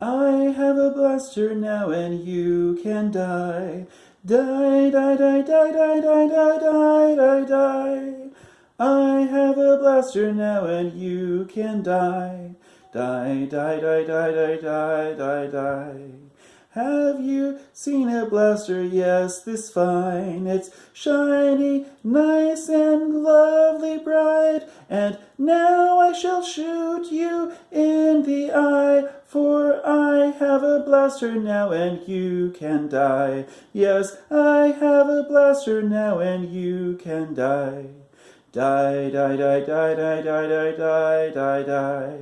I have a blaster now and you can die. Die, die, die, die, die, die, die, die, die, die. I have a blaster now and you can die. Die, die, die, die, die, die, die, die. Have you seen a blaster? Yes, this fine. It's shiny, nice, and lovely bright. And now shall shoot you in the eye, for I have a blaster now and you can die. Yes, I have a blaster now and you can die. Die, die, die, die, die, die, die, die, die, die.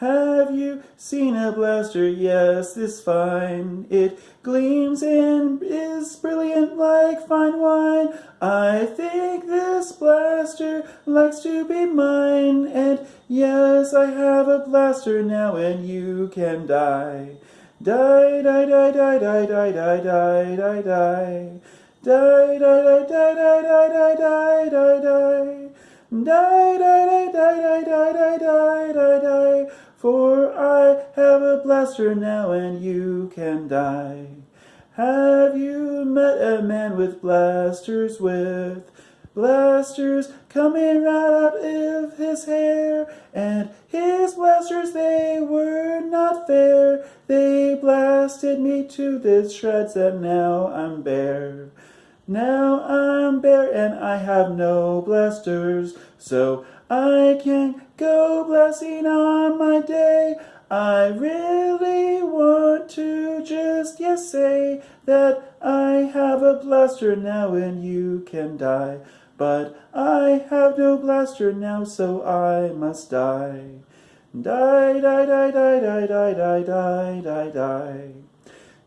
Have you seen a blaster? Yes, this fine. It gleams and is brilliant like fine wine. I think this blaster likes to be mine. And yes, I have a blaster now and you can die. Die, die, die, die, die, die, die, die, die, die. Die, die, die, die, die, die, die, die, die, die. Die, die, die, die, die, die, die, die, die. For I have a blaster now and you can die. Have you met a man with blasters with blasters coming right out of his hair? And his blasters, they were not fair. They blasted me to the shreds and now I'm bare. Now I'm bare and I have no blasters, so I can go blasting on my day. I really want to just yes say that I have a blaster now and you can die. But I have no blaster now, so I must die. Die, die, die, die, die, die, die, die, die, die.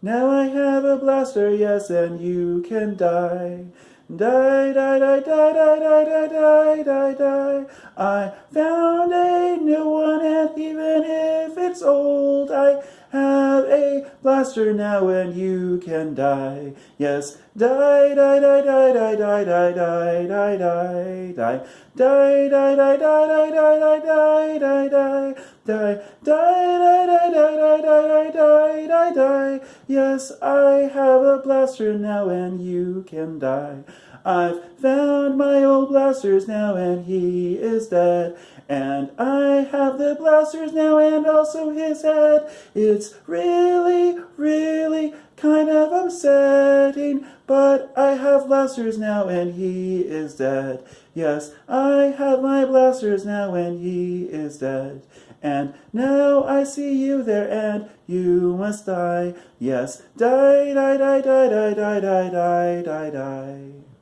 Now I have a blaster, yes, and you can die. Die, die, die, die, die, die, die, die, die, die. I found a new one, and even if it's old, I have a blaster now, and you can die. Yes, die, die, die, die, die, die, die, die, die, die, die, die. Die, die, die, die, die, die, die, die, die, die. Die, die, die, die, die, die, die, die, die, die. Yes, I have a blaster now, and you can die. I've found my old blasters now and he is dead. And I have the blasters now and also his head. It's really, really kind of upsetting. But I have blasters now and he is dead. Yes, I have my blasters now and he is dead. And now I see you there and you must die. Yes, die, die, die, die, die, die, die, die, die, die.